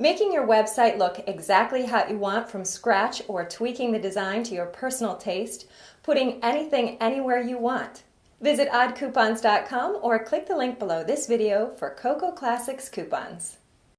Making your website look exactly how you want from scratch or tweaking the design to your personal taste, putting anything anywhere you want. Visit oddcoupons.com or click the link below this video for Coco Classics coupons.